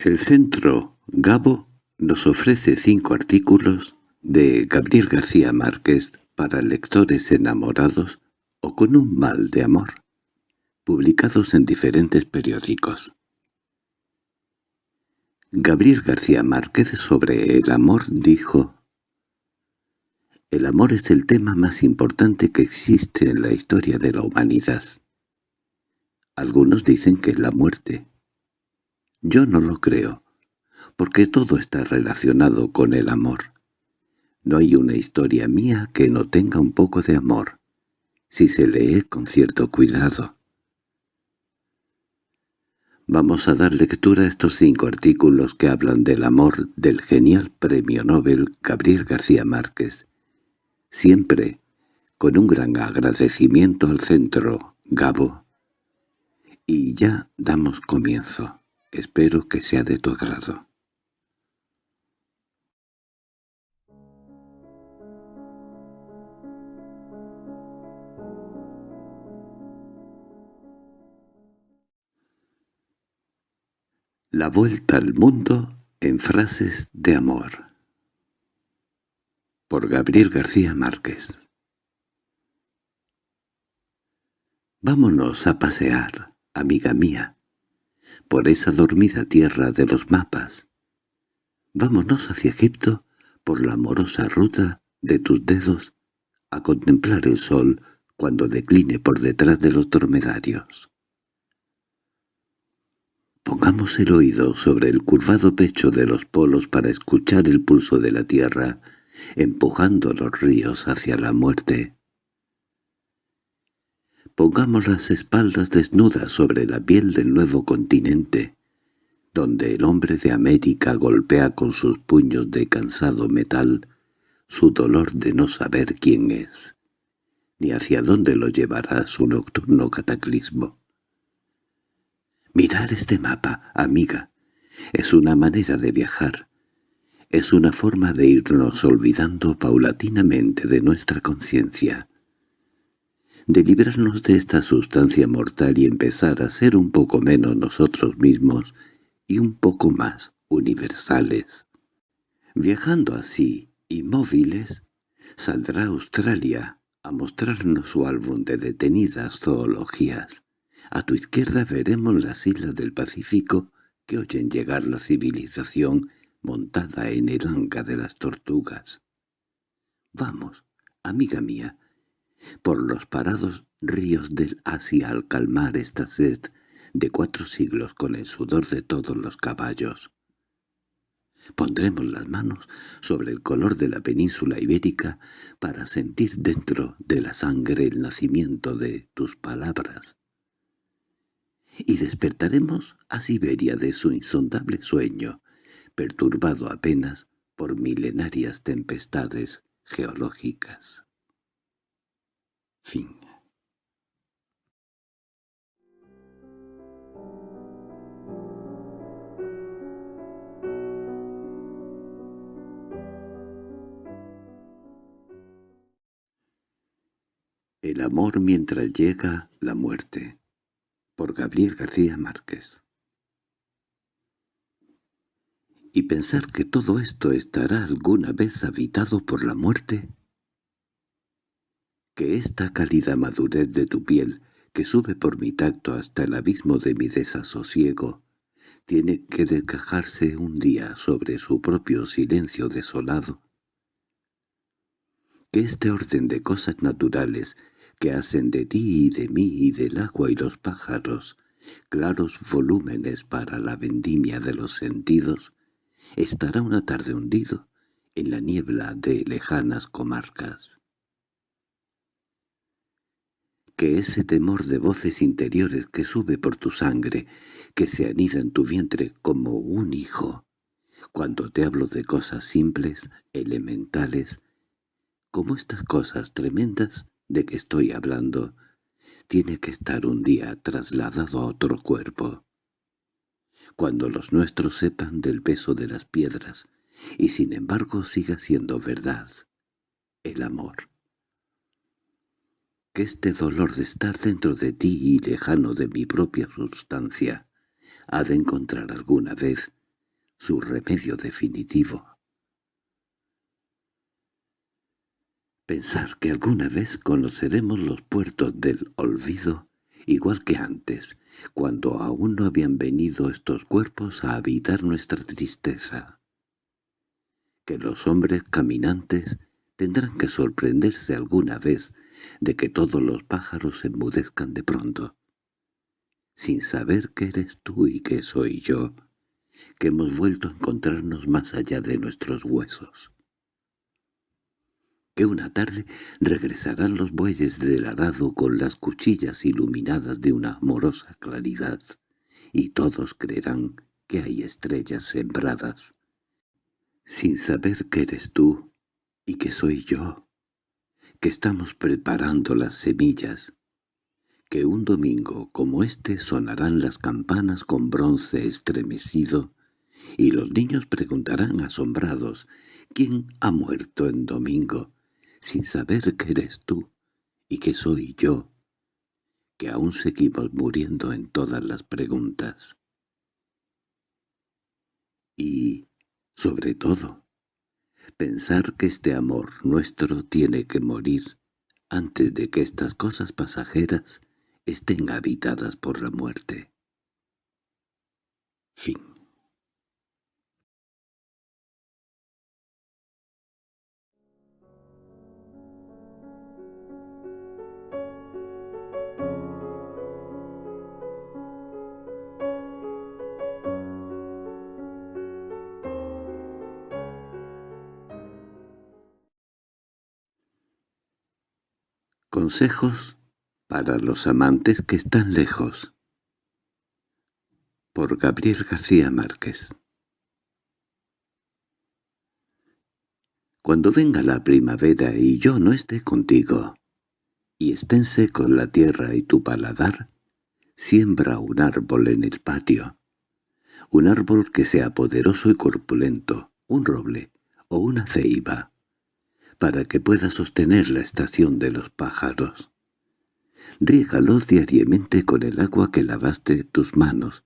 El Centro Gabo nos ofrece cinco artículos de Gabriel García Márquez para lectores enamorados o con un mal de amor, publicados en diferentes periódicos. Gabriel García Márquez sobre el amor dijo El amor es el tema más importante que existe en la historia de la humanidad. Algunos dicen que es la muerte. Yo no lo creo, porque todo está relacionado con el amor. No hay una historia mía que no tenga un poco de amor, si se lee con cierto cuidado. Vamos a dar lectura a estos cinco artículos que hablan del amor del genial premio Nobel Gabriel García Márquez, siempre con un gran agradecimiento al Centro Gabo. Y ya damos comienzo. Espero que sea de tu agrado. La vuelta al mundo en frases de amor. Por Gabriel García Márquez. Vámonos a pasear, amiga mía, por esa dormida tierra de los mapas. Vámonos hacia Egipto por la amorosa ruta de tus dedos a contemplar el sol cuando decline por detrás de los dromedarios. Pongamos el oído sobre el curvado pecho de los polos para escuchar el pulso de la tierra, empujando los ríos hacia la muerte. Pongamos las espaldas desnudas sobre la piel del nuevo continente, donde el hombre de América golpea con sus puños de cansado metal su dolor de no saber quién es, ni hacia dónde lo llevará su nocturno cataclismo. Mirar este mapa, amiga, es una manera de viajar. Es una forma de irnos olvidando paulatinamente de nuestra conciencia. De librarnos de esta sustancia mortal y empezar a ser un poco menos nosotros mismos y un poco más universales. Viajando así, inmóviles, saldrá Australia a mostrarnos su álbum de detenidas zoologías. A tu izquierda veremos las islas del Pacífico que oyen llegar la civilización montada en el anca de las tortugas. Vamos, amiga mía, por los parados ríos del Asia al calmar esta sed de cuatro siglos con el sudor de todos los caballos. Pondremos las manos sobre el color de la península ibérica para sentir dentro de la sangre el nacimiento de tus palabras y despertaremos a Siberia de su insondable sueño, perturbado apenas por milenarias tempestades geológicas. El amor mientras llega la muerte por Gabriel García Márquez. ¿Y pensar que todo esto estará alguna vez habitado por la muerte? Que esta cálida madurez de tu piel, que sube por mi tacto hasta el abismo de mi desasosiego, tiene que descajarse un día sobre su propio silencio desolado? Que este orden de cosas naturales que hacen de ti y de mí y del agua y los pájaros claros volúmenes para la vendimia de los sentidos, estará una tarde hundido en la niebla de lejanas comarcas. Que ese temor de voces interiores que sube por tu sangre, que se anida en tu vientre como un hijo, cuando te hablo de cosas simples, elementales, como estas cosas tremendas, de que estoy hablando tiene que estar un día trasladado a otro cuerpo. Cuando los nuestros sepan del peso de las piedras, y sin embargo siga siendo verdad, el amor. Que este dolor de estar dentro de ti y lejano de mi propia sustancia ha de encontrar alguna vez su remedio definitivo. Pensar que alguna vez conoceremos los puertos del olvido, igual que antes, cuando aún no habían venido estos cuerpos a habitar nuestra tristeza. Que los hombres caminantes tendrán que sorprenderse alguna vez de que todos los pájaros se enmudezcan de pronto, sin saber que eres tú y que soy yo, que hemos vuelto a encontrarnos más allá de nuestros huesos. Que una tarde regresarán los bueyes del arado con las cuchillas iluminadas de una amorosa claridad, y todos creerán que hay estrellas sembradas, sin saber que eres tú y que soy yo, que estamos preparando las semillas, que un domingo como este sonarán las campanas con bronce estremecido, y los niños preguntarán asombrados, ¿quién ha muerto en domingo? sin saber que eres tú y que soy yo, que aún seguimos muriendo en todas las preguntas. Y, sobre todo, pensar que este amor nuestro tiene que morir antes de que estas cosas pasajeras estén habitadas por la muerte. Fin Consejos para los amantes que están lejos. Por Gabriel García Márquez. Cuando venga la primavera y yo no esté contigo, y estén con la tierra y tu paladar, siembra un árbol en el patio, un árbol que sea poderoso y corpulento, un roble o una ceiba, para que pueda sostener la estación de los pájaros. Rígalos diariamente con el agua que lavaste tus manos,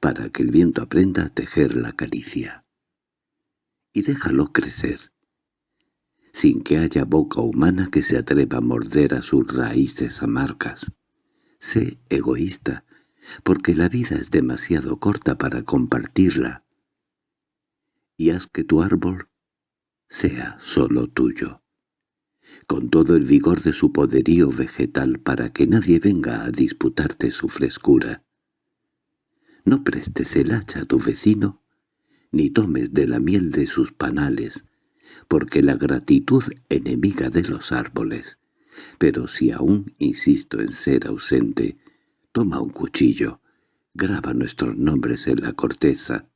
para que el viento aprenda a tejer la caricia. Y déjalo crecer, sin que haya boca humana que se atreva a morder a sus raíces amargas. Sé egoísta, porque la vida es demasiado corta para compartirla. Y haz que tu árbol sea solo tuyo, con todo el vigor de su poderío vegetal para que nadie venga a disputarte su frescura. No prestes el hacha a tu vecino, ni tomes de la miel de sus panales, porque la gratitud enemiga de los árboles. Pero si aún insisto en ser ausente, toma un cuchillo, graba nuestros nombres en la corteza,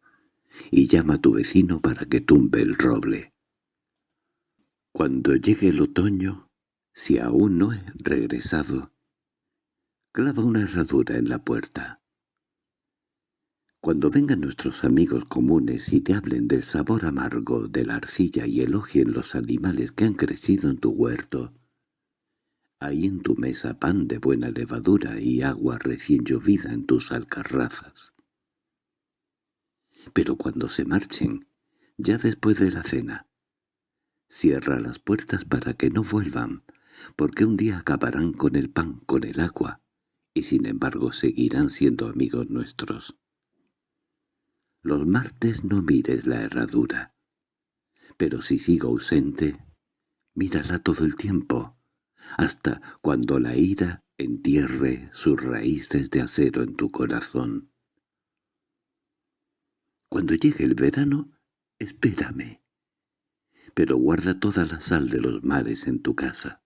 y llama a tu vecino para que tumbe el roble. Cuando llegue el otoño, si aún no he regresado, clava una herradura en la puerta. Cuando vengan nuestros amigos comunes y te hablen del sabor amargo de la arcilla y elogien los animales que han crecido en tu huerto, hay en tu mesa pan de buena levadura y agua recién llovida en tus alcarrazas. Pero cuando se marchen, ya después de la cena, Cierra las puertas para que no vuelvan, porque un día acabarán con el pan, con el agua, y sin embargo seguirán siendo amigos nuestros. Los martes no mires la herradura, pero si sigo ausente, mírala todo el tiempo, hasta cuando la ira entierre sus raíces de acero en tu corazón. Cuando llegue el verano, espérame pero guarda toda la sal de los mares en tu casa.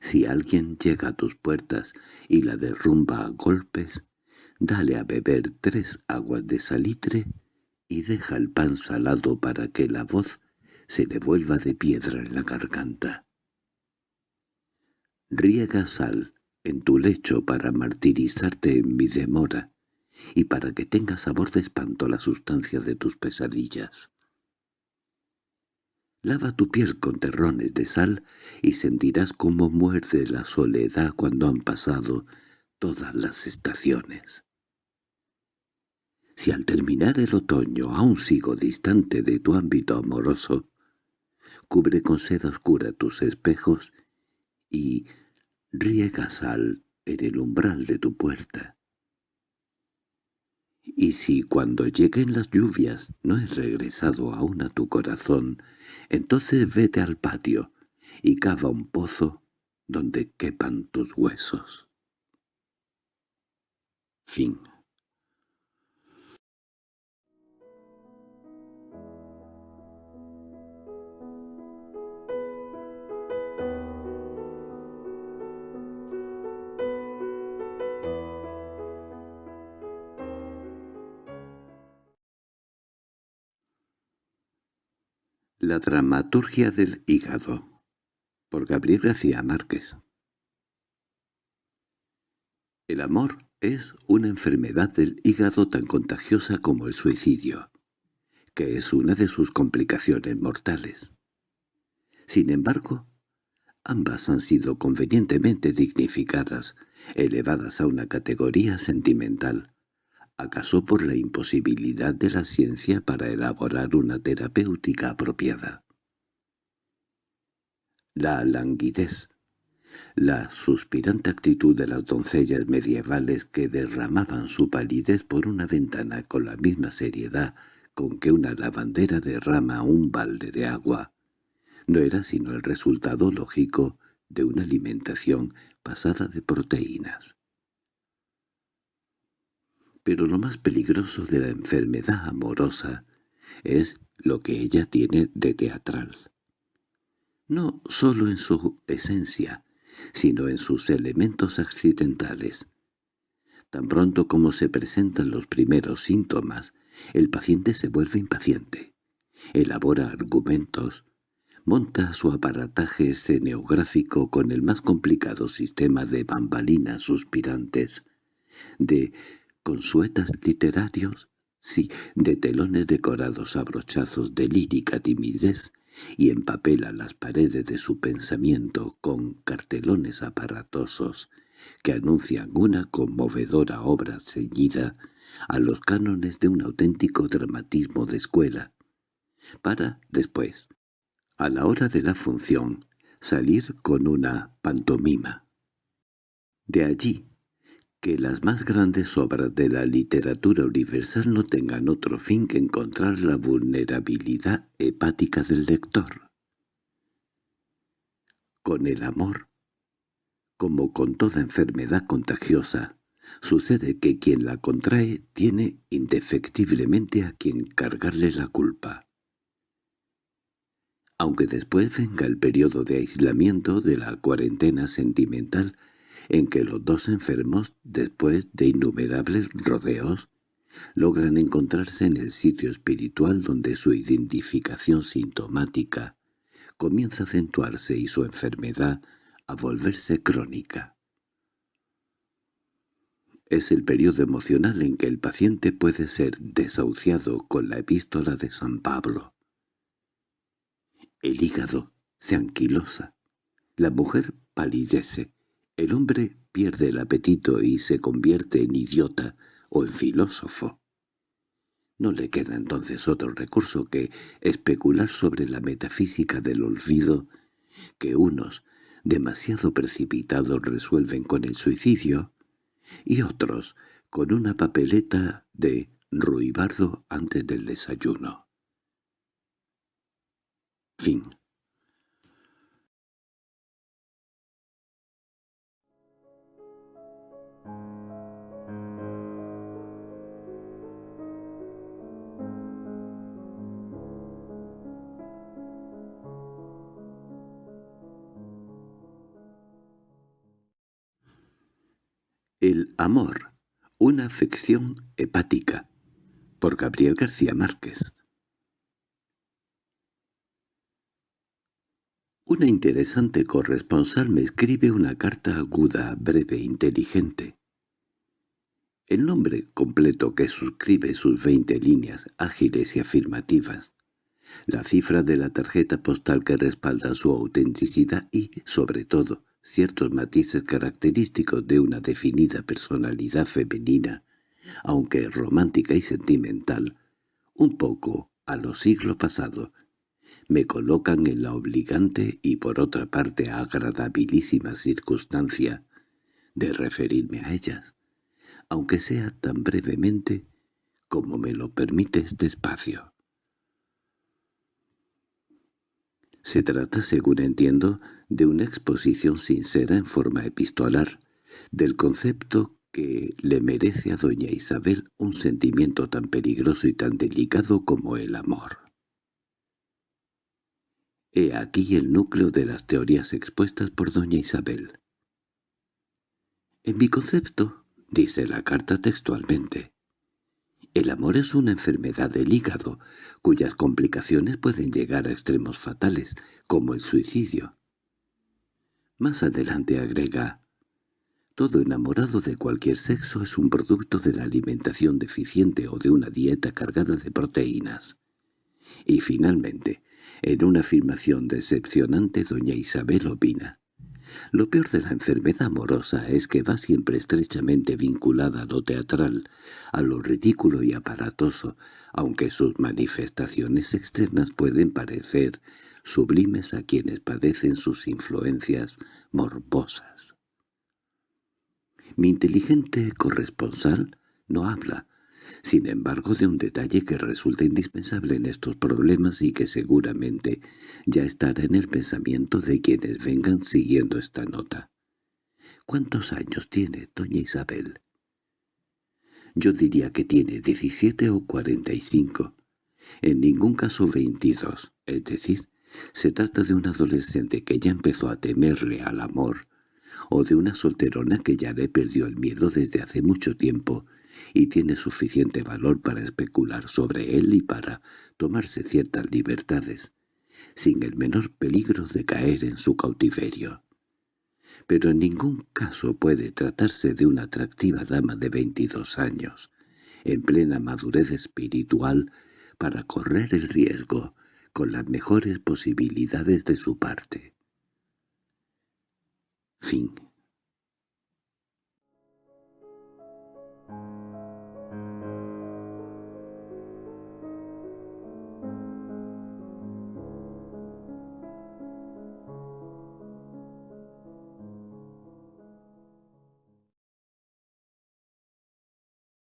Si alguien llega a tus puertas y la derrumba a golpes, dale a beber tres aguas de salitre y deja el pan salado para que la voz se le vuelva de piedra en la garganta. Riega sal en tu lecho para martirizarte en mi demora y para que tenga sabor de espanto la sustancia de tus pesadillas. Lava tu piel con terrones de sal y sentirás cómo muerde la soledad cuando han pasado todas las estaciones. Si al terminar el otoño aún sigo distante de tu ámbito amoroso, cubre con seda oscura tus espejos y riega sal en el umbral de tu puerta. Y si cuando lleguen las lluvias no he regresado aún a tu corazón, entonces vete al patio y cava un pozo donde quepan tus huesos. Fin La dramaturgia del hígado por Gabriel García Márquez El amor es una enfermedad del hígado tan contagiosa como el suicidio, que es una de sus complicaciones mortales. Sin embargo, ambas han sido convenientemente dignificadas, elevadas a una categoría sentimental, acaso por la imposibilidad de la ciencia para elaborar una terapéutica apropiada. La languidez, la suspirante actitud de las doncellas medievales que derramaban su palidez por una ventana con la misma seriedad con que una lavandera derrama un balde de agua, no era sino el resultado lógico de una alimentación pasada de proteínas pero lo más peligroso de la enfermedad amorosa es lo que ella tiene de teatral. No sólo en su esencia, sino en sus elementos accidentales. Tan pronto como se presentan los primeros síntomas, el paciente se vuelve impaciente, elabora argumentos, monta su aparataje escenográfico con el más complicado sistema de bambalinas suspirantes, de consuetas literarios, sí, de telones decorados a brochazos de lírica timidez, y empapela las paredes de su pensamiento con cartelones aparatosos que anuncian una conmovedora obra ceñida a los cánones de un auténtico dramatismo de escuela, para, después, a la hora de la función, salir con una pantomima. De allí que las más grandes obras de la literatura universal no tengan otro fin que encontrar la vulnerabilidad hepática del lector. Con el amor, como con toda enfermedad contagiosa, sucede que quien la contrae tiene indefectiblemente a quien cargarle la culpa. Aunque después venga el periodo de aislamiento de la cuarentena sentimental, en que los dos enfermos, después de innumerables rodeos, logran encontrarse en el sitio espiritual donde su identificación sintomática comienza a acentuarse y su enfermedad a volverse crónica. Es el periodo emocional en que el paciente puede ser desahuciado con la epístola de San Pablo. El hígado se anquilosa, la mujer palidece, el hombre pierde el apetito y se convierte en idiota o en filósofo. No le queda entonces otro recurso que especular sobre la metafísica del olvido que unos, demasiado precipitados, resuelven con el suicidio y otros con una papeleta de ruibardo antes del desayuno. Fin El amor, una afección hepática, por Gabriel García Márquez. Una interesante corresponsal me escribe una carta aguda, breve, inteligente. El nombre completo que suscribe sus veinte líneas ágiles y afirmativas, la cifra de la tarjeta postal que respalda su autenticidad y, sobre todo, ciertos matices característicos de una definida personalidad femenina aunque romántica y sentimental, un poco a los siglos pasados, me colocan en la obligante y por otra parte agradabilísima circunstancia de referirme a ellas, aunque sea tan brevemente como me lo permite este espacio. Se trata, según entiendo, de una exposición sincera en forma epistolar del concepto que le merece a doña Isabel un sentimiento tan peligroso y tan delicado como el amor. He aquí el núcleo de las teorías expuestas por doña Isabel. En mi concepto, dice la carta textualmente, el amor es una enfermedad del hígado, cuyas complicaciones pueden llegar a extremos fatales, como el suicidio. Más adelante agrega, todo enamorado de cualquier sexo es un producto de la alimentación deficiente o de una dieta cargada de proteínas. Y finalmente, en una afirmación decepcionante doña Isabel opina, lo peor de la enfermedad amorosa es que va siempre estrechamente vinculada a lo teatral, a lo ridículo y aparatoso, aunque sus manifestaciones externas pueden parecer sublimes a quienes padecen sus influencias morbosas. Mi inteligente corresponsal no habla, sin embargo de un detalle que resulta indispensable en estos problemas y que seguramente ya estará en el pensamiento de quienes vengan siguiendo esta nota. ¿Cuántos años tiene doña Isabel? Yo diría que tiene diecisiete o cuarenta y cinco, en ningún caso veintidós, es decir, se trata de un adolescente que ya empezó a temerle al amor, o de una solterona que ya le perdió el miedo desde hace mucho tiempo y tiene suficiente valor para especular sobre él y para tomarse ciertas libertades, sin el menor peligro de caer en su cautiverio. Pero en ningún caso puede tratarse de una atractiva dama de veintidós años, en plena madurez espiritual, para correr el riesgo con las mejores posibilidades de su parte. Fin